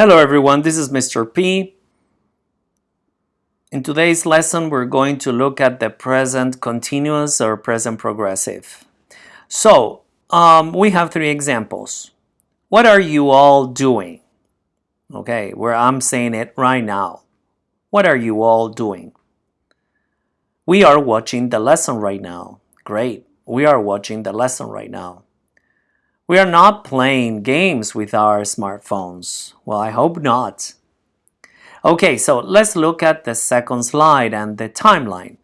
Hello everyone, this is Mr. P. In today's lesson, we're going to look at the present continuous or present progressive. So, um, we have three examples. What are you all doing? Okay, where I'm saying it right now. What are you all doing? We are watching the lesson right now. Great, we are watching the lesson right now. We are not playing games with our smartphones. Well, I hope not. Okay, so let's look at the second slide and the timeline.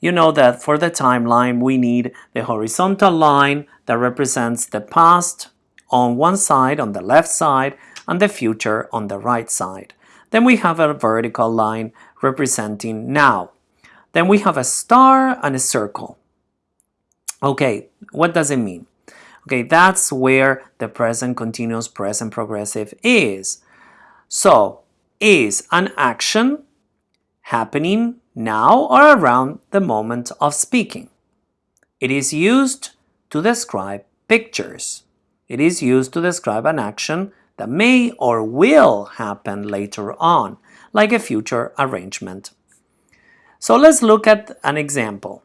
You know that for the timeline, we need the horizontal line that represents the past on one side, on the left side, and the future on the right side. Then we have a vertical line representing now. Then we have a star and a circle. Okay, what does it mean? Okay, that's where the present continuous present progressive is. So, is an action happening now or around the moment of speaking. It is used to describe pictures. It is used to describe an action that may or will happen later on, like a future arrangement. So let's look at an example.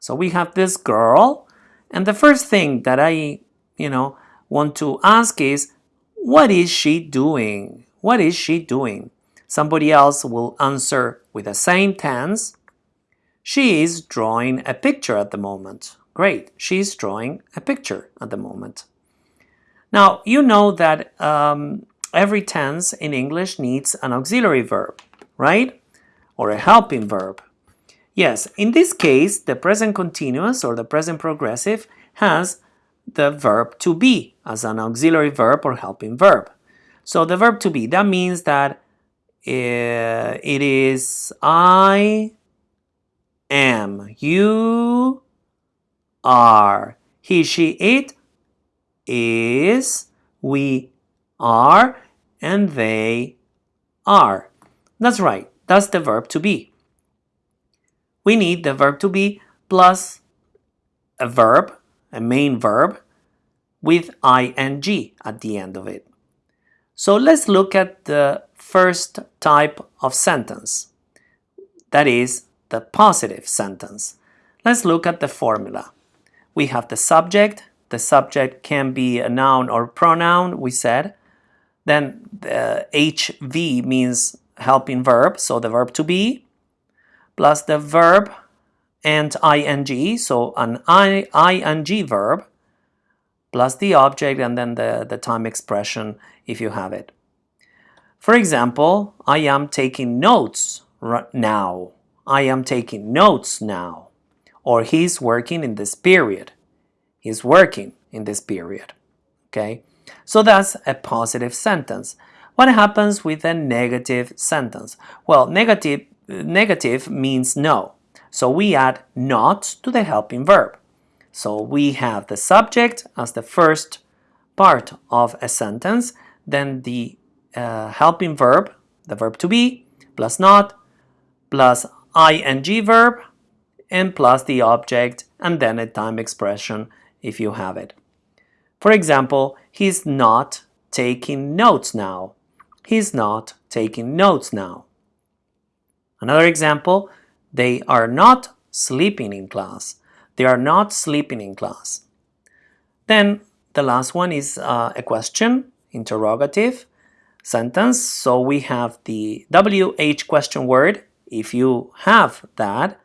So we have this girl and the first thing that I, you know, want to ask is, what is she doing? What is she doing? Somebody else will answer with the same tense. She is drawing a picture at the moment. Great, she's drawing a picture at the moment. Now, you know that um, every tense in English needs an auxiliary verb, right? Or a helping verb. Yes, in this case, the present continuous or the present progressive has the verb to be as an auxiliary verb or helping verb. So the verb to be, that means that uh, it is I am, you are, he, she, it is, we are, and they are. That's right, that's the verb to be we need the verb to be plus a verb, a main verb, with ing at the end of it. So let's look at the first type of sentence, that is the positive sentence. Let's look at the formula. We have the subject, the subject can be a noun or pronoun, we said. Then uh, the HV means helping verb, so the verb to be plus the verb and ing, so an ing verb, plus the object and then the, the time expression if you have it. For example, I am taking notes now. I am taking notes now. Or he's working in this period. He's working in this period. Okay, so that's a positive sentence. What happens with a negative sentence? Well, negative negative means no. So we add not to the helping verb. So we have the subject as the first part of a sentence, then the uh, helping verb, the verb to be, plus not, plus ing verb, and plus the object, and then a time expression if you have it. For example, he's not taking notes now. He's not taking notes now. Another example, they are not sleeping in class. They are not sleeping in class. Then the last one is uh, a question, interrogative sentence. So we have the WH question word. If you have that,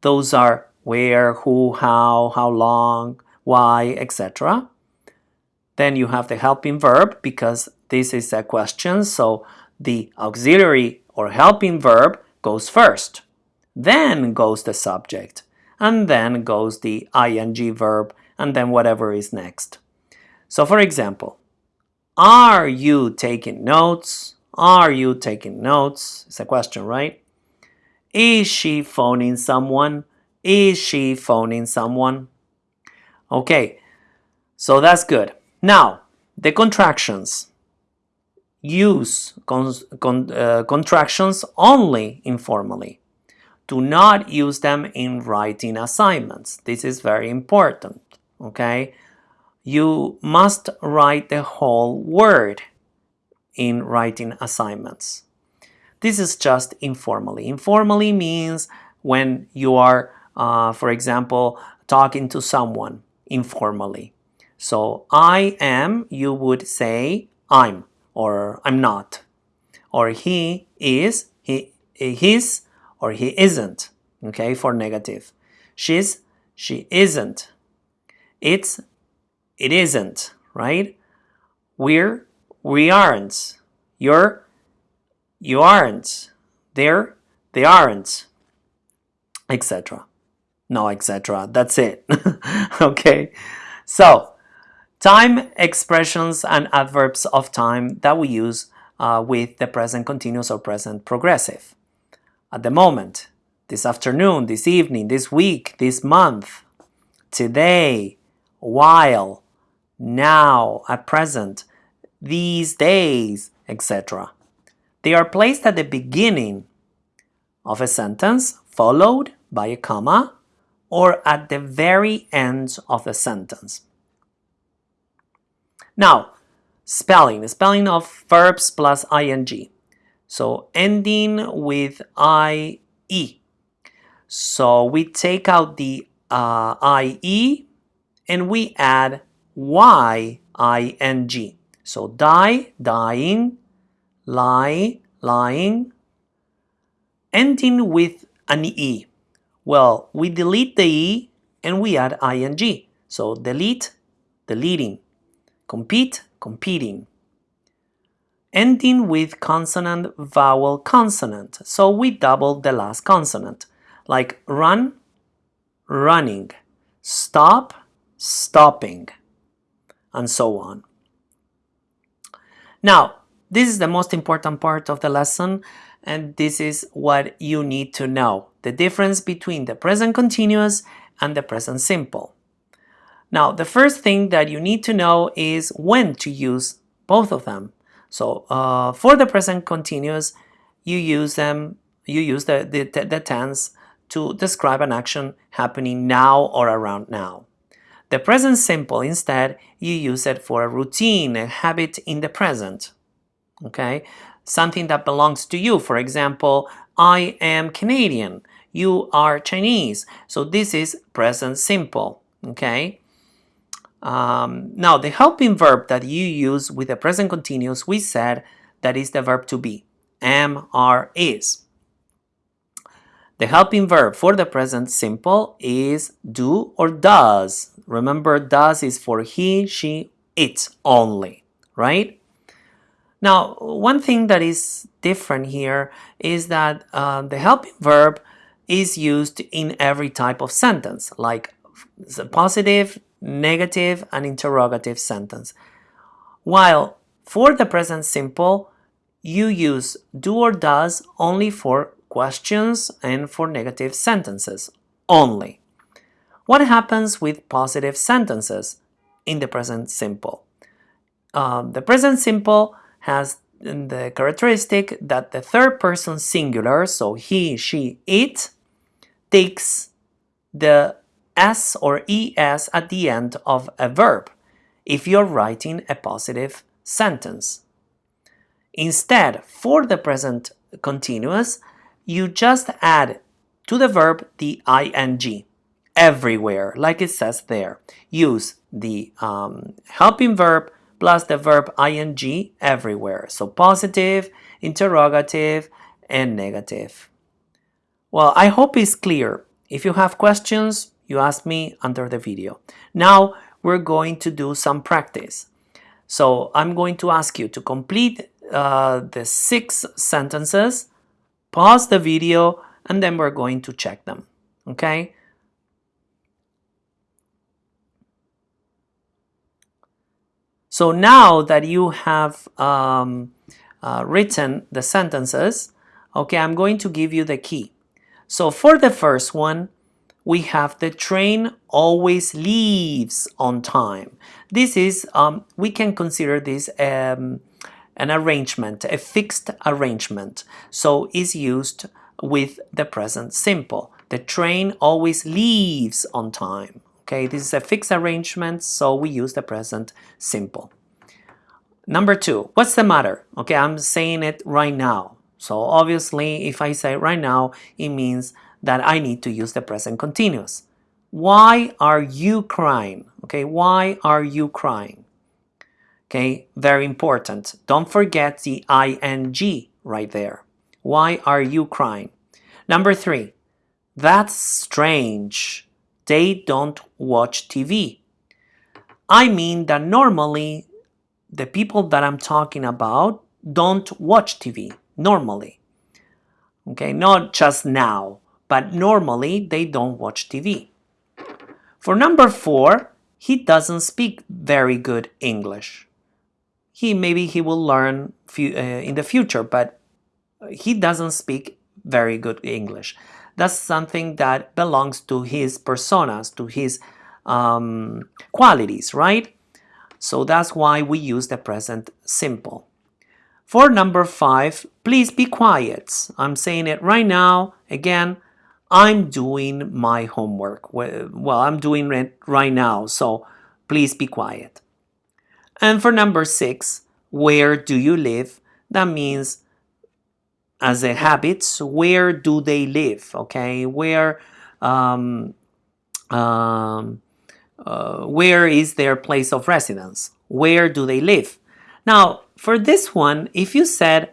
those are where, who, how, how long, why, etc. Then you have the helping verb because this is a question. So the auxiliary or helping verb goes first. Then goes the subject. And then goes the ing verb and then whatever is next. So for example, are you taking notes? Are you taking notes? It's a question, right? Is she phoning someone? Is she phoning someone? Okay, so that's good. Now, the contractions use con con uh, contractions only informally. Do not use them in writing assignments. This is very important, okay? You must write the whole word in writing assignments. This is just informally. Informally means when you are, uh, for example, talking to someone informally. So I am, you would say I'm or I'm not. Or he is, he, he's or he isn't, okay, for negative. She's, she isn't. It's, it isn't, right? We're, we aren't. You're, you aren't. They're, they aren't, etc. No, etc. That's it. okay. So, time expressions and adverbs of time that we use uh, with the present continuous or present progressive. At the moment, this afternoon, this evening, this week, this month, today, while, now, at present, these days, etc. They are placed at the beginning of a sentence followed by a comma or at the very end of the sentence. Now, spelling, the spelling of verbs plus ing. So ending with IE. So we take out the uh, IE and we add YING. So die, dying, lie, lying, ending with an E. Well, we delete the E and we add ing. So delete, deleting. Compete, competing. Ending with consonant, vowel, consonant. So we double the last consonant. Like run, running. Stop, stopping. And so on. Now, this is the most important part of the lesson and this is what you need to know, the difference between the present continuous and the present simple. Now, the first thing that you need to know is when to use both of them. So uh, for the present continuous, you use them, you use the, the, the tense to describe an action happening now or around now. The present simple, instead, you use it for a routine, a habit in the present. Okay, something that belongs to you. For example, I am Canadian, you are Chinese. So this is present simple, okay? Um, now, the helping verb that you use with the present continuous, we said that is the verb to be, am, are, is. The helping verb for the present simple is do or does. Remember, does is for he, she, it only, right? Now, one thing that is different here is that uh, the helping verb is used in every type of sentence, like positive, negative, and interrogative sentence. While for the present simple, you use do or does only for questions and for negative sentences only. What happens with positive sentences in the present simple? Um, the present simple has the characteristic that the third person singular, so he, she, it, takes the s or es at the end of a verb if you're writing a positive sentence. Instead, for the present continuous, you just add to the verb the ing everywhere, like it says there. Use the um, helping verb plus the verb ing everywhere. So positive, interrogative, and negative. Well, I hope it's clear. If you have questions, you ask me under the video. Now we're going to do some practice. So I'm going to ask you to complete uh, the six sentences, pause the video, and then we're going to check them. Okay? So now that you have um, uh, written the sentences, okay, I'm going to give you the key. So for the first one, we have the train always leaves on time. This is, um, we can consider this um, an arrangement, a fixed arrangement. So is used with the present simple. The train always leaves on time. Okay, this is a fixed arrangement, so we use the present simple. Number two, what's the matter? Okay, I'm saying it right now. So obviously, if I say right now, it means that I need to use the present continuous. Why are you crying? Okay, why are you crying? Okay, very important. Don't forget the ing right there. Why are you crying? Number three, that's strange. They don't watch TV. I mean that normally the people that I'm talking about don't watch TV normally. Okay, not just now, but normally they don't watch TV. For number four, he doesn't speak very good English. He maybe he will learn few, uh, in the future, but he doesn't speak very good English. That's something that belongs to his personas, to his um, qualities, right? So that's why we use the present simple. For number five, please be quiet. I'm saying it right now. Again, I'm doing my homework. Well, I'm doing it right now, so please be quiet. And for number six, where do you live? That means as a habits, where do they live? Okay, where um, um, uh, where is their place of residence? Where do they live? Now, for this one, if you said,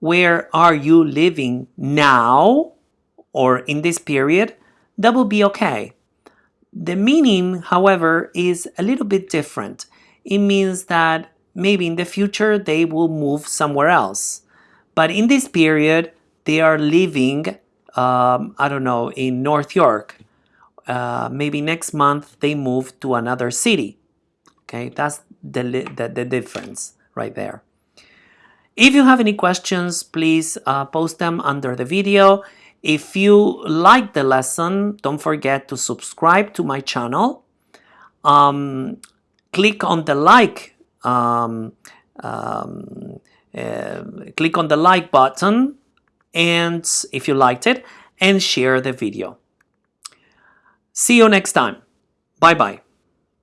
where are you living now or in this period, that will be okay. The meaning, however, is a little bit different. It means that maybe in the future they will move somewhere else. But in this period, they are living, um, I don't know, in North York uh, maybe next month they move to another city. Okay, that's the, the, the difference right there. If you have any questions, please uh, post them under the video. If you like the lesson, don't forget to subscribe to my channel. Um, click on the like um, um, uh, click on the like button and if you liked it and share the video. See you next time. Bye bye.